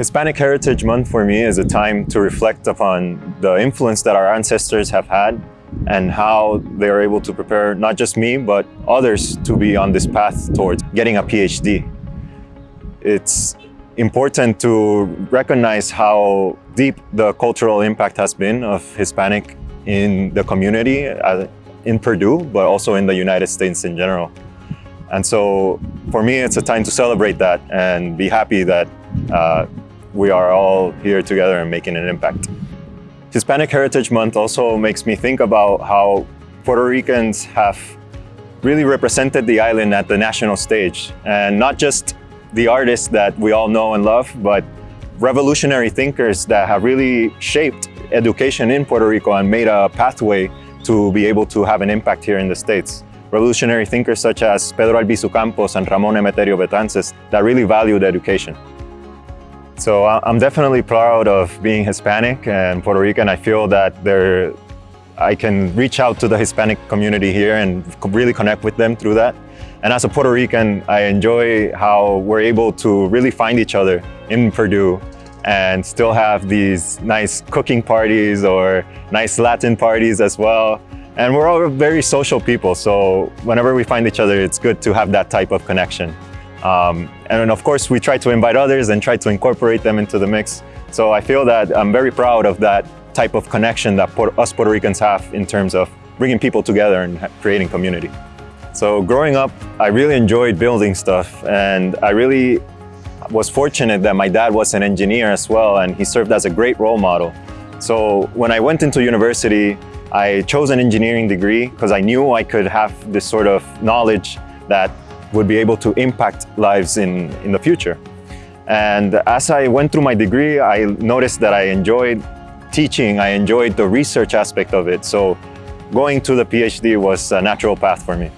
Hispanic Heritage Month for me is a time to reflect upon the influence that our ancestors have had and how they are able to prepare not just me, but others to be on this path towards getting a PhD. It's important to recognize how deep the cultural impact has been of Hispanic in the community uh, in Purdue, but also in the United States in general. And so for me, it's a time to celebrate that and be happy that uh, we are all here together and making an impact. Hispanic Heritage Month also makes me think about how Puerto Ricans have really represented the island at the national stage. And not just the artists that we all know and love, but revolutionary thinkers that have really shaped education in Puerto Rico and made a pathway to be able to have an impact here in the States. Revolutionary thinkers such as Pedro Albizu Campos and Ramon Emeterio Betances that really valued education. So I'm definitely proud of being Hispanic and Puerto Rican. I feel that there, I can reach out to the Hispanic community here and really connect with them through that. And as a Puerto Rican, I enjoy how we're able to really find each other in Purdue and still have these nice cooking parties or nice Latin parties as well. And we're all very social people, so whenever we find each other, it's good to have that type of connection. Um, and of course, we try to invite others and try to incorporate them into the mix. So I feel that I'm very proud of that type of connection that us Puerto Ricans have in terms of bringing people together and creating community. So growing up, I really enjoyed building stuff and I really was fortunate that my dad was an engineer as well and he served as a great role model. So when I went into university, I chose an engineering degree because I knew I could have this sort of knowledge that would be able to impact lives in, in the future. And as I went through my degree, I noticed that I enjoyed teaching, I enjoyed the research aspect of it. So going to the PhD was a natural path for me.